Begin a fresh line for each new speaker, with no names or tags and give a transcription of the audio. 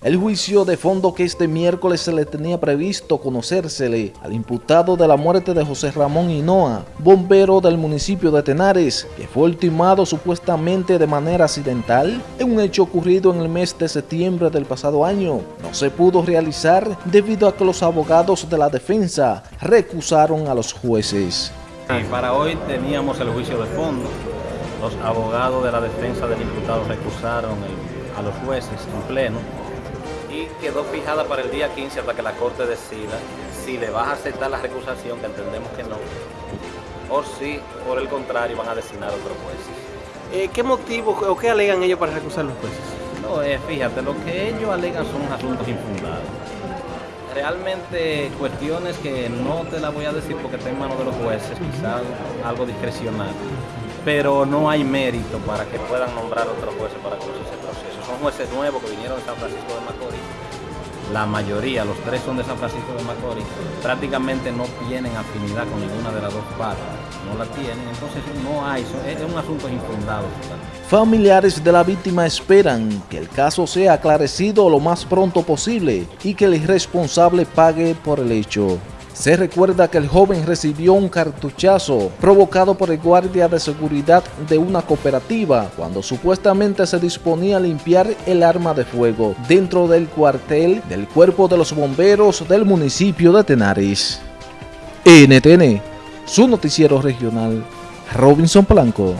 El juicio de fondo que este miércoles se le tenía previsto conocérsele al imputado de la muerte de José Ramón Hinoa, bombero del municipio de Tenares, que fue ultimado supuestamente de manera accidental en un hecho ocurrido en el mes de septiembre del pasado año, no se pudo realizar debido a que los abogados de la defensa recusaron a los jueces.
Y para hoy teníamos el juicio de fondo. Los abogados de la defensa del imputado recusaron a los jueces en pleno y quedó fijada para el día 15 hasta que la Corte decida si le va a aceptar la recusación, que entendemos que no, o si por el contrario van a designar otros jueces.
Eh, ¿Qué motivo o qué alegan ellos para recusar los jueces?
No, eh, fíjate, lo que ellos alegan son asuntos infundados. Realmente cuestiones que no te las voy a decir porque está en manos de los jueces, quizás algo discrecional, pero no hay mérito para que puedan nombrar otros jueces para conducir ese proceso son jueces nuevos que vinieron de San Francisco de Macorís. La mayoría, los tres son de San Francisco de Macorís, prácticamente no tienen afinidad con ninguna de las dos partes, no la tienen, entonces no hay, es un asunto infundado.
Familiares de la víctima esperan que el caso sea aclarecido lo más pronto posible y que el irresponsable pague por el hecho. Se recuerda que el joven recibió un cartuchazo provocado por el guardia de seguridad de una cooperativa cuando supuestamente se disponía a limpiar el arma de fuego dentro del cuartel del Cuerpo de los Bomberos del municipio de Tenares. NTN, su noticiero regional, Robinson Blanco.